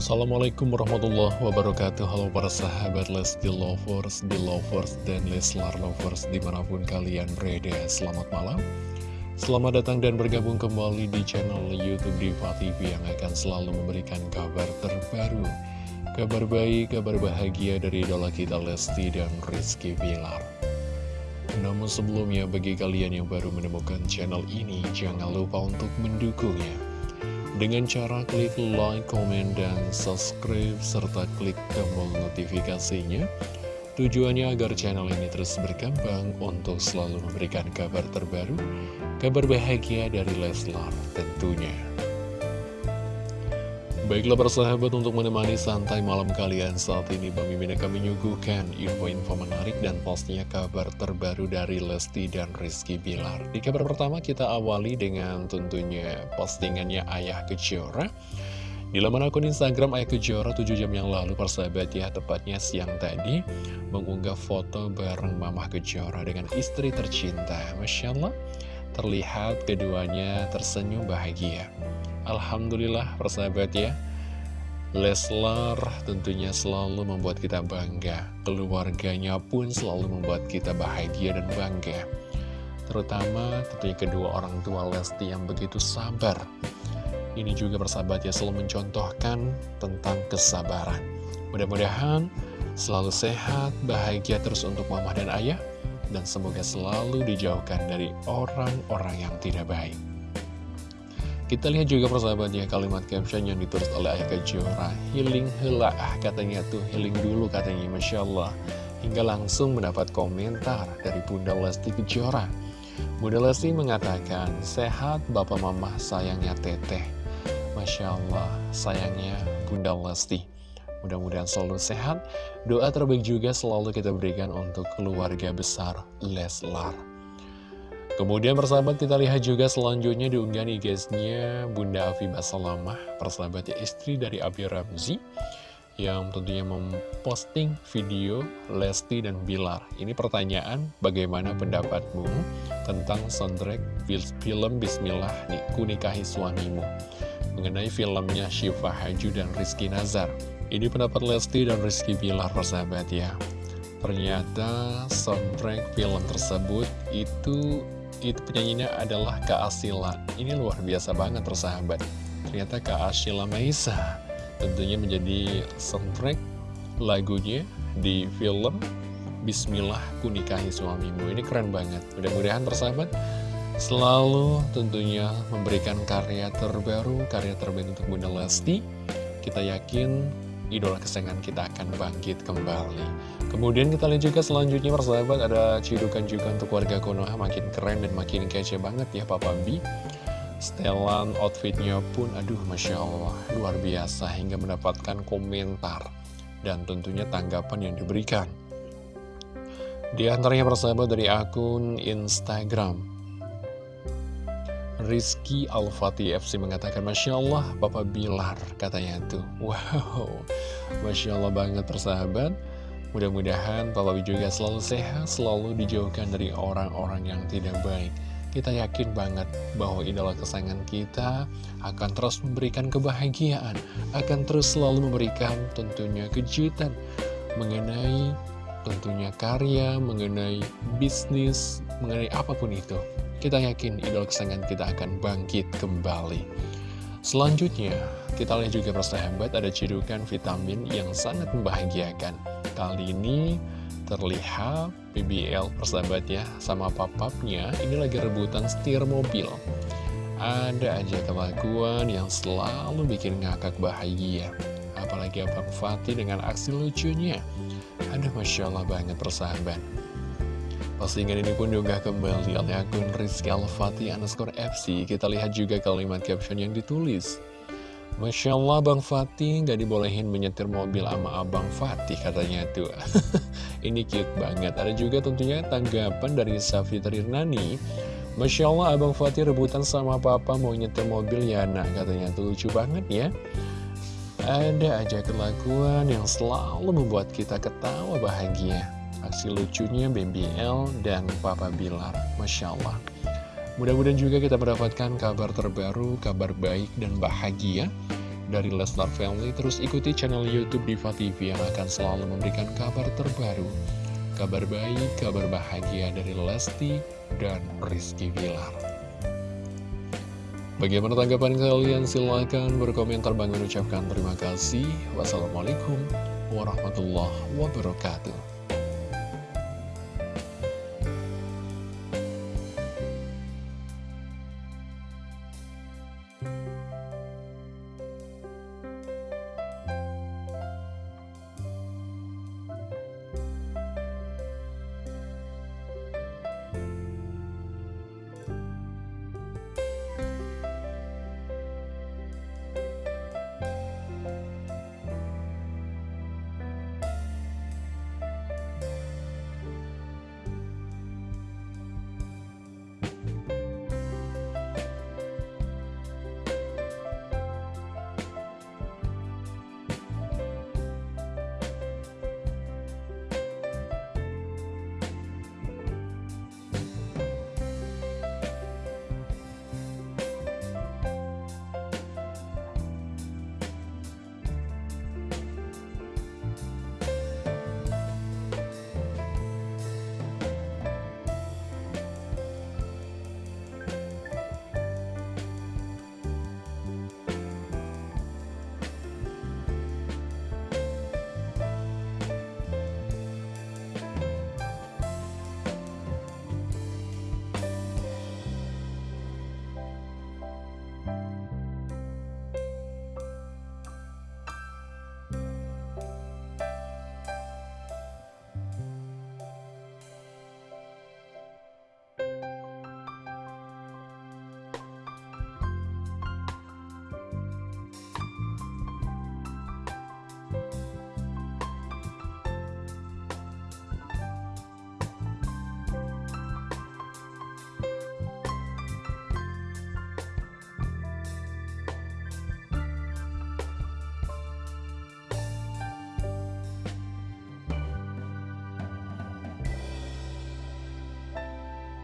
Assalamualaikum warahmatullahi wabarakatuh. Halo para sahabat Lesti Lovers, Belovers, dan Leslar Lovers di mana pun kalian berada. Selamat malam. Selamat datang dan bergabung kembali di channel Youtube Diva TV yang akan selalu memberikan kabar terbaru. Kabar baik, kabar bahagia dari idola kita Lesti dan Rizky Bilar. Namun sebelumnya bagi kalian yang baru menemukan channel ini Jangan lupa untuk mendukungnya dengan cara klik like, komen, dan subscribe, serta klik tombol notifikasinya. Tujuannya agar channel ini terus berkembang untuk selalu memberikan kabar terbaru, kabar bahagia dari Leslar tentunya. Baiklah persahabat untuk menemani santai malam kalian saat ini Bang Mimin akan menyuguhkan info-info menarik dan pastinya kabar terbaru dari Lesti dan Rizky Bilar. Di kabar pertama kita awali dengan tentunya postingannya Ayah Kejora. Di laman akun Instagram Ayah Kejora 7 jam yang lalu persahabat ya tepatnya siang tadi Mengunggah foto bareng Mamah Kejora dengan istri tercinta. Masya Allah terlihat keduanya tersenyum bahagia Alhamdulillah persahabat ya. Leslar tentunya selalu membuat kita bangga. Keluarganya pun selalu membuat kita bahagia dan bangga. Terutama tentunya kedua orang tua Lesti yang begitu sabar. Ini juga persahabat ya selalu mencontohkan tentang kesabaran. Mudah-mudahan selalu sehat, bahagia terus untuk mama dan ayah Dan semoga selalu dijauhkan dari orang-orang yang tidak baik kita lihat juga persahabat ya kalimat caption yang ditulis oleh Ayah Kejora Healing hela katanya tuh healing dulu katanya Masya Allah. Hingga langsung mendapat komentar dari Bunda Lesti Kejora. Bunda Lesti mengatakan Sehat Bapak Mama sayangnya teteh. Masya Allah sayangnya Bunda Lesti. Mudah-mudahan selalu sehat. Doa terbaik juga selalu kita berikan untuk keluarga besar Leslar Kemudian persahabat kita lihat juga selanjutnya diunggah nih guysnya Bunda Afibah Salamah Persahabatnya istri dari Abi Ramzi Yang tentunya memposting video Lesti dan Bilar. Ini pertanyaan bagaimana pendapatmu tentang soundtrack film Bismillah nih Kunikahi Suamimu? Mengenai filmnya Syifa Haju dan Rizky Nazar. Ini pendapat Lesti dan Rizky Bilar persahabat ya. Ternyata soundtrack film tersebut itu itu penyanyinya adalah Kak Asila Ini luar biasa banget persahabat. Ternyata Kak Asila Maisa Tentunya menjadi soundtrack lagunya di film Bismillah Kunikahi Suamimu. Ini keren banget. Mudah-mudahan persahabat selalu tentunya memberikan karya terbaru Karya terbaik untuk Bunda Lesti. Kita yakin idola kesayangan kita akan bangkit kembali. Kemudian kita lihat juga selanjutnya persahabat ada cidukan juga untuk warga Konoha makin keren dan makin kece banget ya Papa B. Setelan outfitnya pun aduh Masya Allah luar biasa hingga mendapatkan komentar dan tentunya tanggapan yang diberikan. Di antaranya persahabat dari akun Instagram Rizky Al-Fatih FC mengatakan Masya Allah Bapak Bilar katanya tuh. Wow Masya Allah banget persahabat. Mudah-mudahan Bapak juga selalu sehat Selalu dijauhkan dari orang-orang yang tidak baik. Kita yakin banget bahwa idola kesayangan kita Akan terus memberikan kebahagiaan Akan terus selalu memberikan tentunya kejutan Mengenai tentunya karya Mengenai bisnis Mengenai apa pun itu kita yakin idol kesayangan kita akan bangkit kembali. Selanjutnya, kita lihat juga persahabat ada cedukan vitamin yang sangat membahagiakan. Kali ini terlihat BBL persahabat ya sama papapnya ini lagi rebutan setir mobil. Ada aja kelakuan yang selalu bikin ngakak bahagia. Apalagi Abang Fatih dengan aksi lucunya. Ada Masya Allah banget persahabat. Postingan ini pun juga kembali oleh akun Rizky Al-Fatih underscore FC. Kita lihat juga kalimat caption yang ditulis. Masya Allah Bang Fatih gak dibolehin menyetir mobil sama Abang Fatih katanya tuh. ini cute banget. Ada juga tentunya tanggapan dari Safi Trirnani. Masya Allah Abang Fatih rebutan sama Papa mau nyetir mobil ya nak katanya tuh lucu banget ya. Ada aja kelakuan yang selalu membuat kita ketawa bahagia. Aksi lucunya BBL dan Papa Bilar Masya Allah Mudah-mudahan juga kita mendapatkan kabar terbaru, kabar baik dan bahagia dari Leslar Family, terus ikuti channel Youtube Diva TV yang akan selalu memberikan kabar terbaru, kabar baik, kabar bahagia dari Lesti dan Rizky Bilar. Bagaimana tanggapan kalian? Silahkan berkomentar. Bang ucapkan terima kasih. Wassalamualaikum warahmatullahi wabarakatuh.